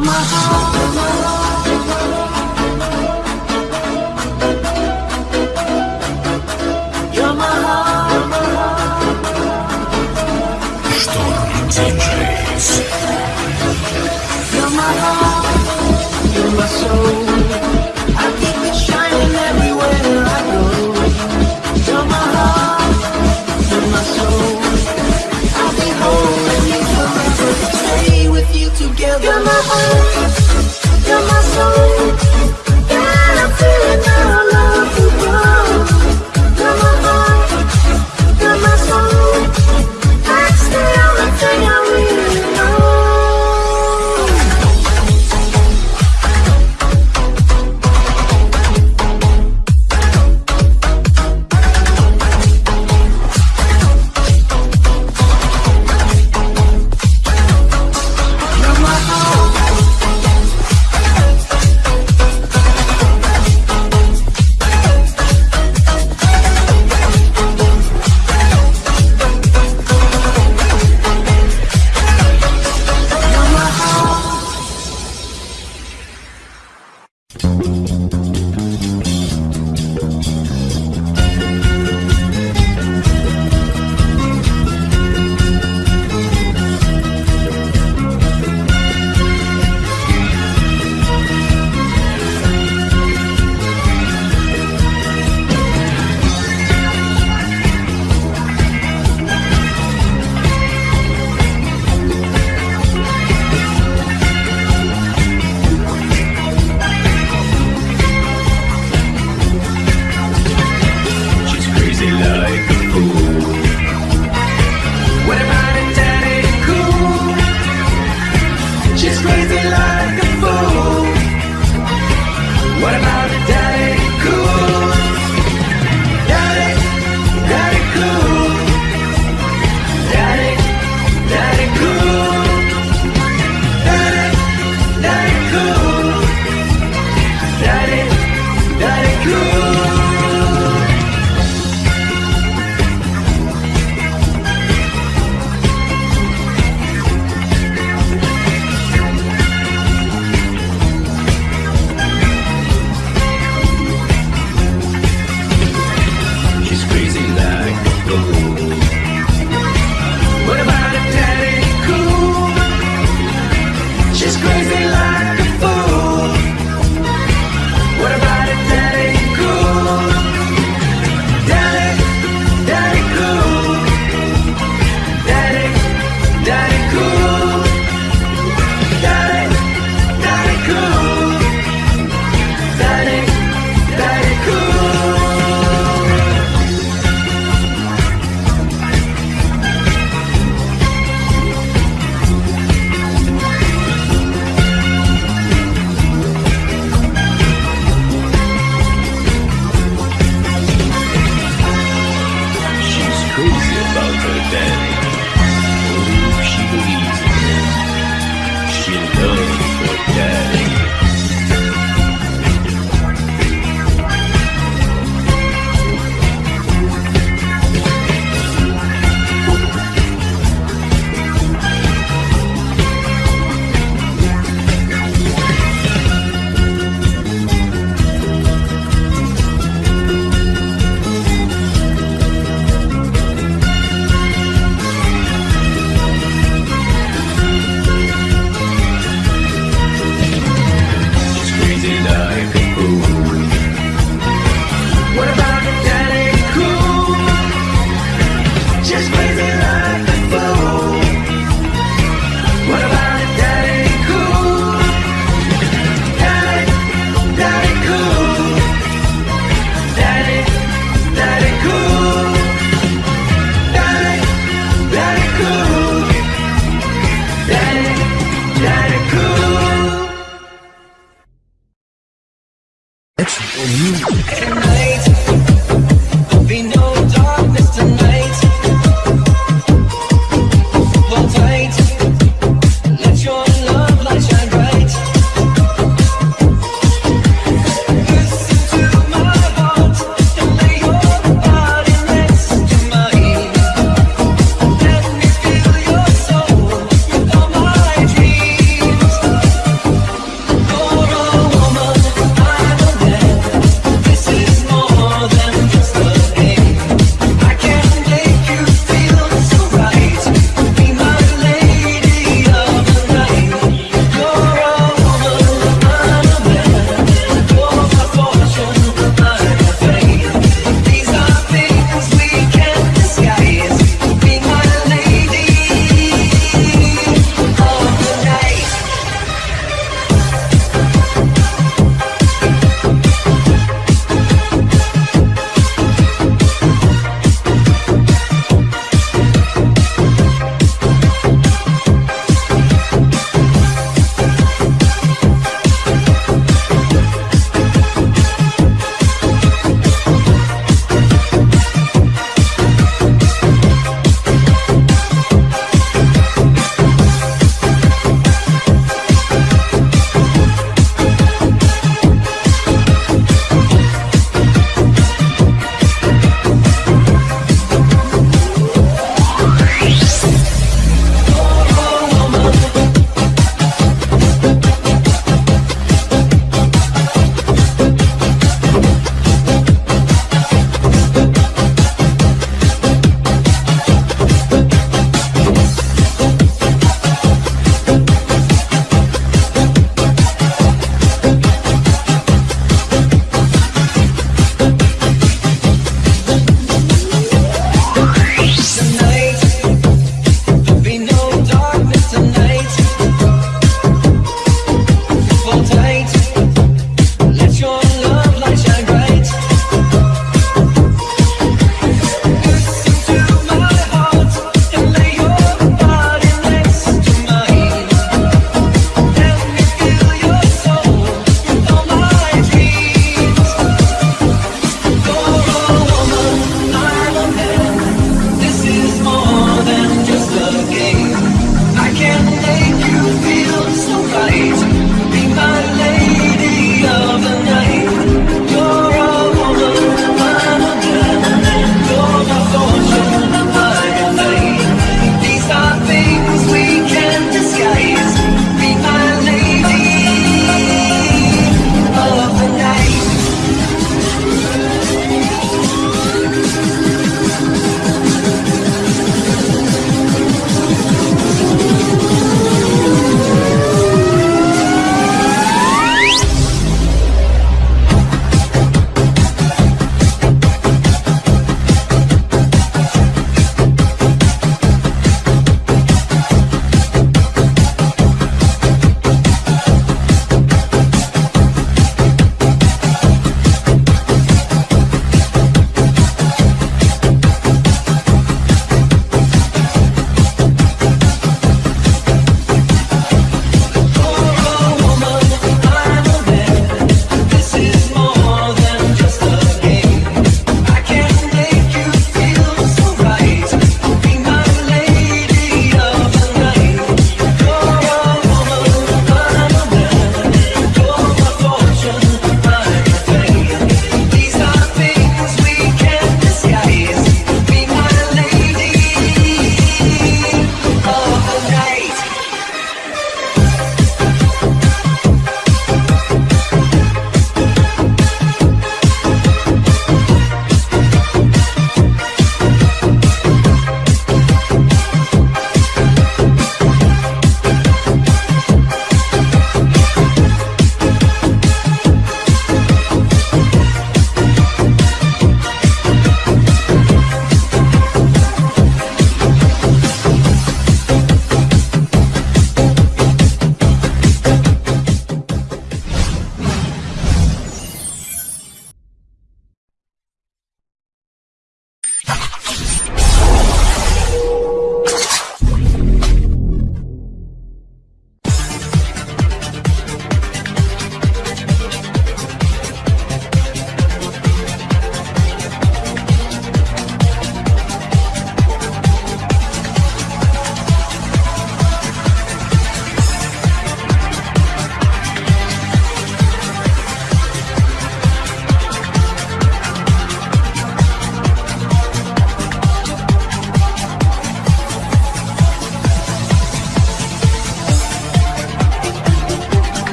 my heart. about it, daddy.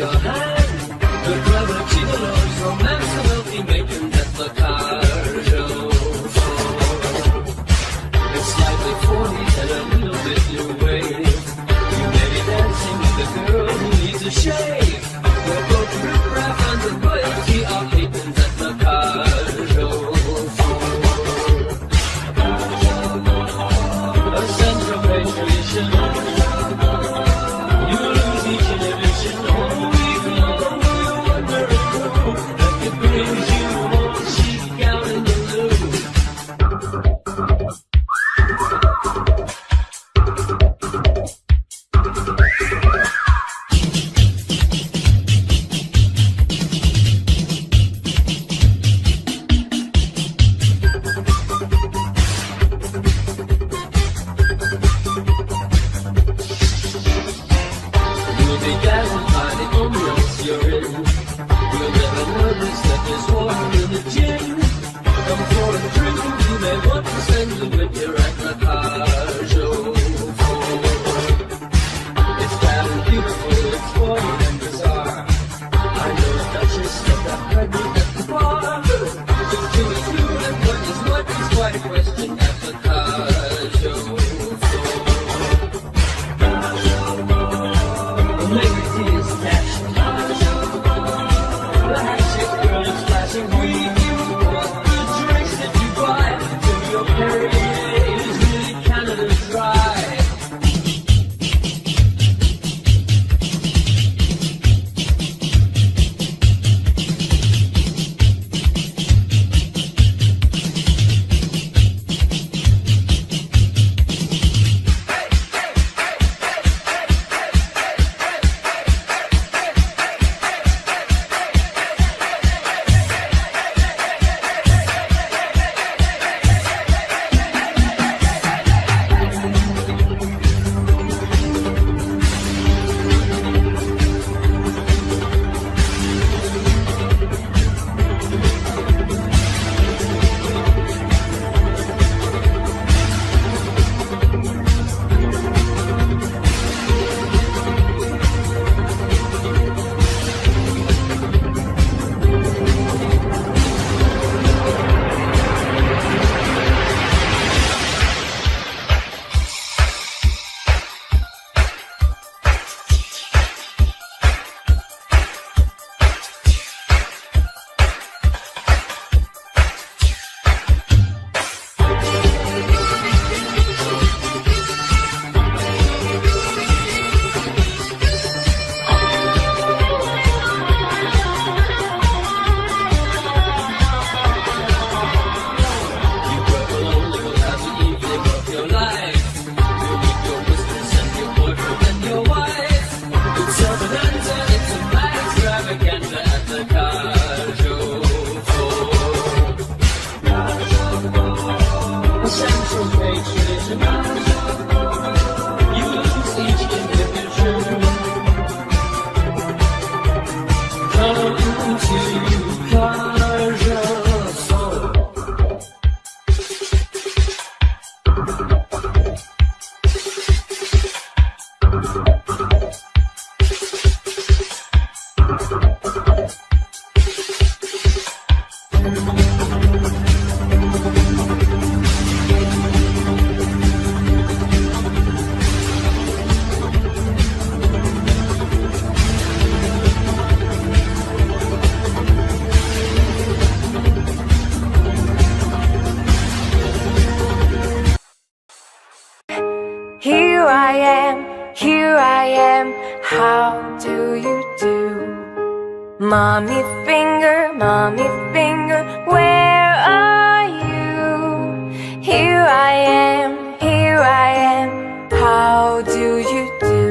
your. how do you do? Mommy finger, mommy finger, where are you? Here I am, here I am, how do you do?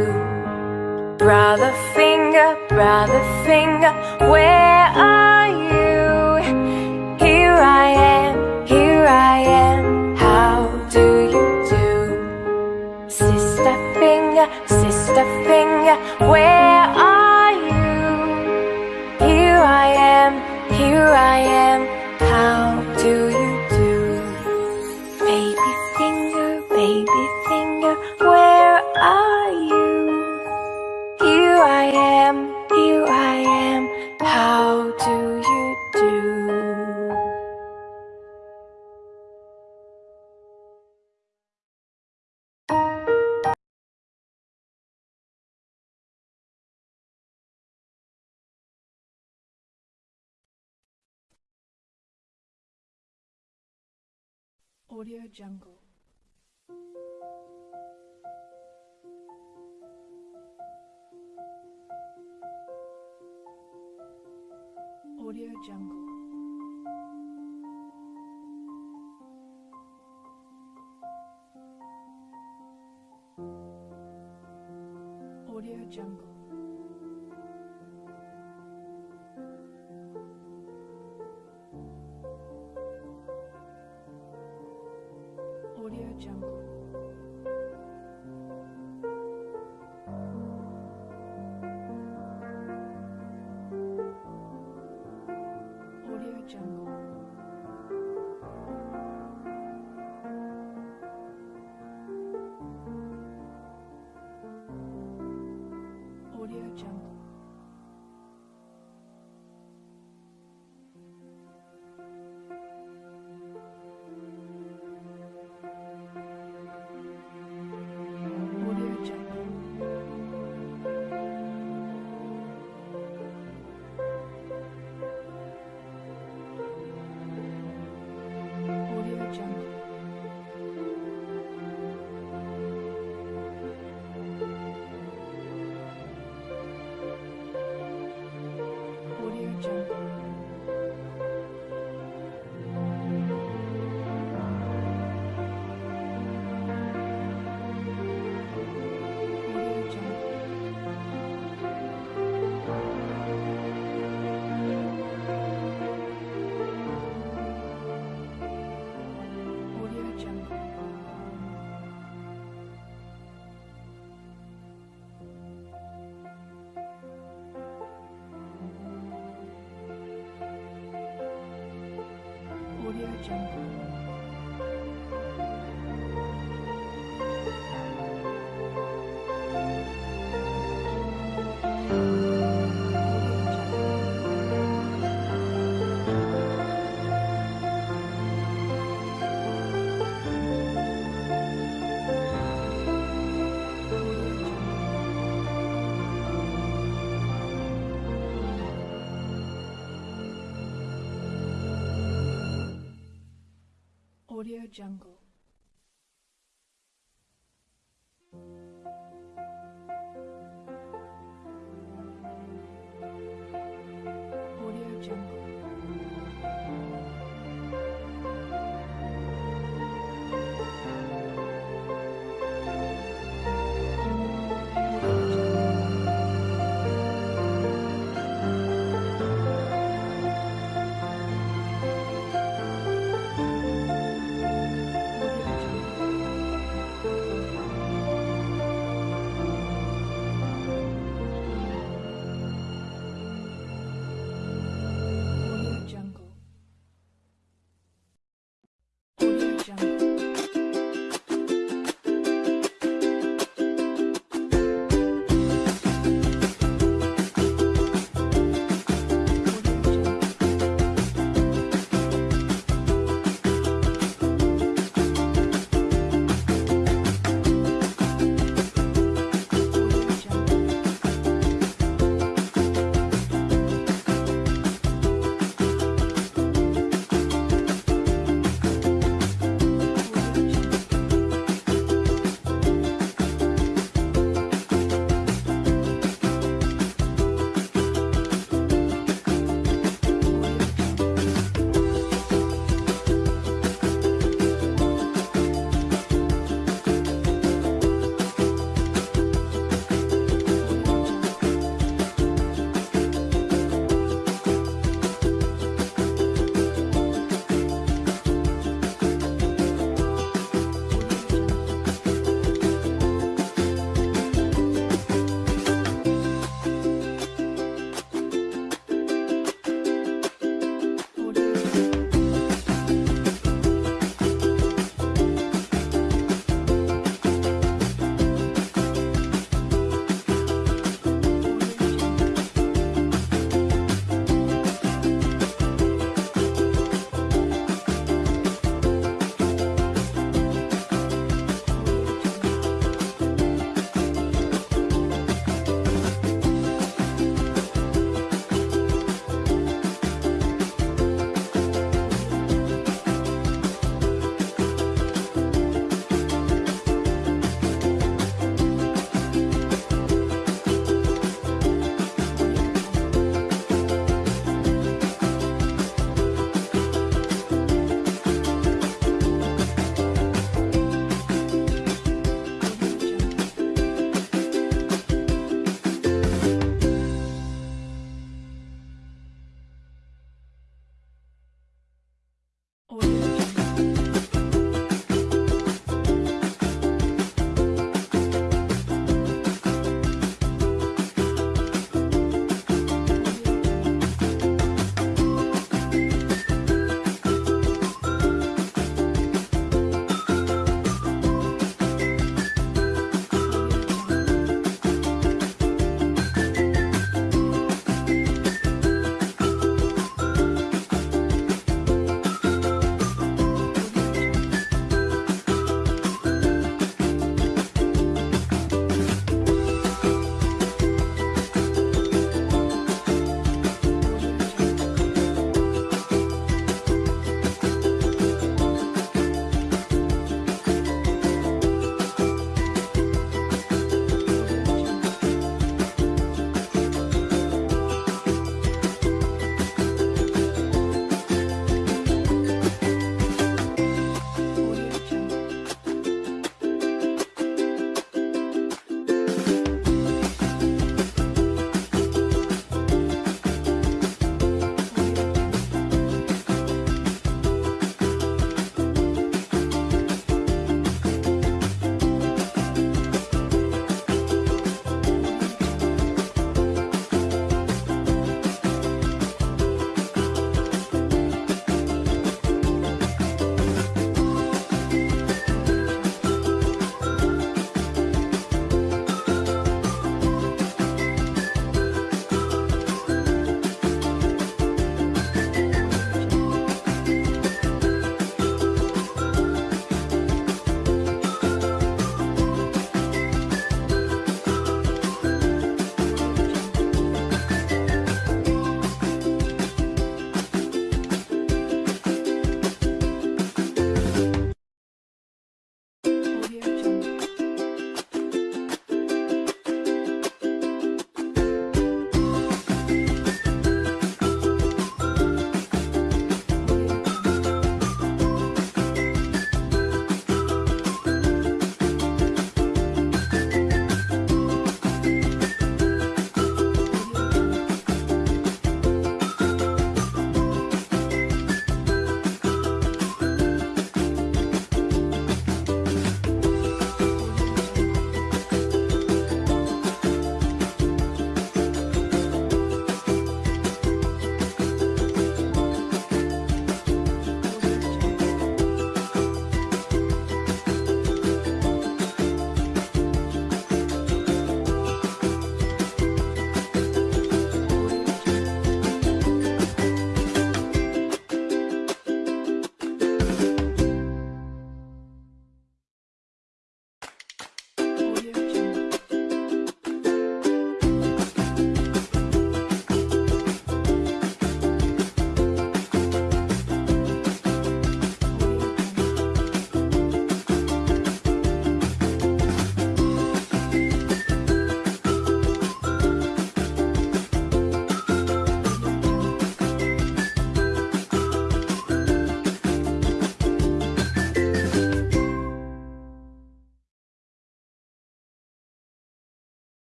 Brother finger, brother finger, where are you? Here I am, here I am. finger, sister finger, where are you? Here I am, here I am, how do you? Audio Jungle. Audio Jungle. Audio Jungle. Jungle.